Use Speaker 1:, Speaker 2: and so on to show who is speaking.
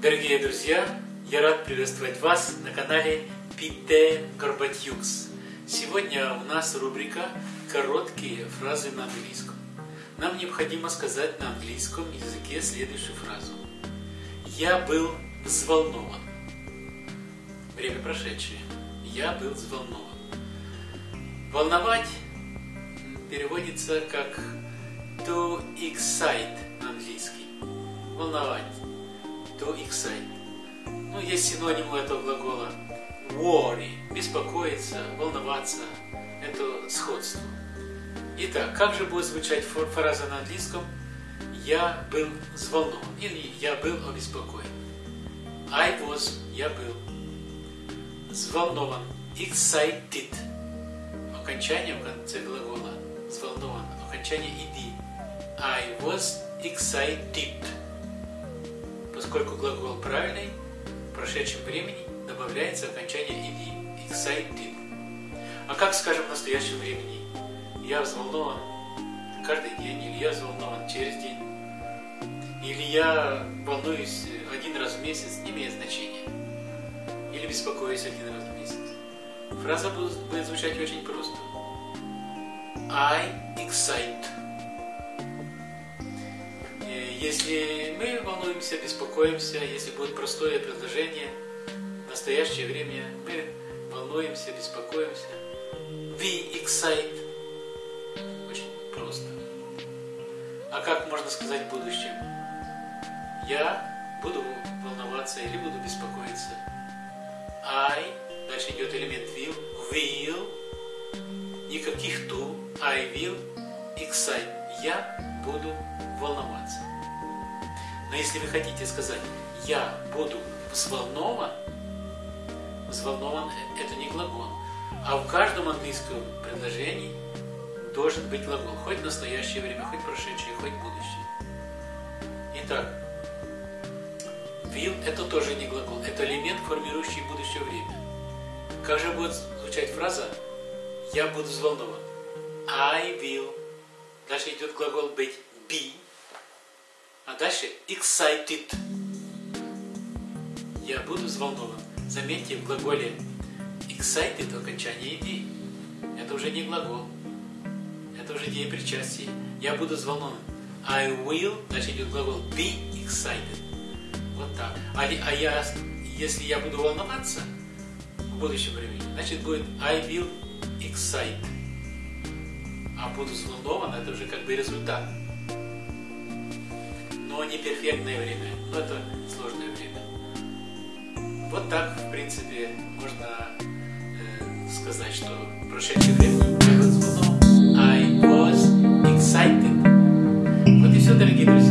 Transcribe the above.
Speaker 1: Дорогие друзья, я рад приветствовать вас на канале Пите Горбатюкс. Сегодня у нас рубрика «Короткие фразы на английском». Нам необходимо сказать на английском языке следующую фразу. Я был взволнован. Время прошедшее. Я был взволнован. Волновать переводится как to excite на английский. Волновать. To excite. Ну, есть синоним у этого глагола. Worry. Беспокоиться, волноваться. Это сходство. Итак, как же будет звучать фраза на английском? Я был взволнован. Или я был обеспокоен. I was. Я был. Взволнован. Excited. Окончание в конце глагола. Взволнован. Окончание иди. I was excited. Поскольку глагол правильный, в прошедшем времени добавляется окончание иди. Excited. А как скажем в настоящем времени? Я взволнован каждый день, или я взволнован через день, или я волнуюсь один раз в месяц, не имеет значения. Или беспокоюсь один раз в месяц. Фраза будет, звучать очень просто. I excite. Если мы волнуемся, беспокоимся, если будет простое предложение, в настоящее время мы волнуемся, беспокоимся. We excite. Очень просто. А как можно сказать в будущем? Я буду волноваться или буду беспокоиться. I, дальше идет элемент will, will, никаких to, I will excite. Я буду волноваться. Но если вы хотите сказать «я буду взволнован», взволнован – это не глагол. А в каждом английском предложении должен быть глагол. Хоть настоящее время, хоть прошедшее, хоть будущее. Итак, will – это тоже не глагол. Это элемент, формирующий будущее время. Как же будет звучать фраза «я буду взволнован»? I will. Дальше идет глагол быть be. А дальше excited. Я буду взволнован. Заметьте, в глаголе excited окончание иди. Это уже не глагол. Это уже деепричастие. Я буду взволнован. I will, дальше идет глагол be excited. Вот так. А, а я, если я буду волноваться в будущем времени, значит будет I will excite. А буду взволнован, это уже как бы результат но не перфектное время, но это сложное время. Вот так, в принципе, можно э, сказать, что прошедшее время I was excited. Вот и все, дорогие друзья.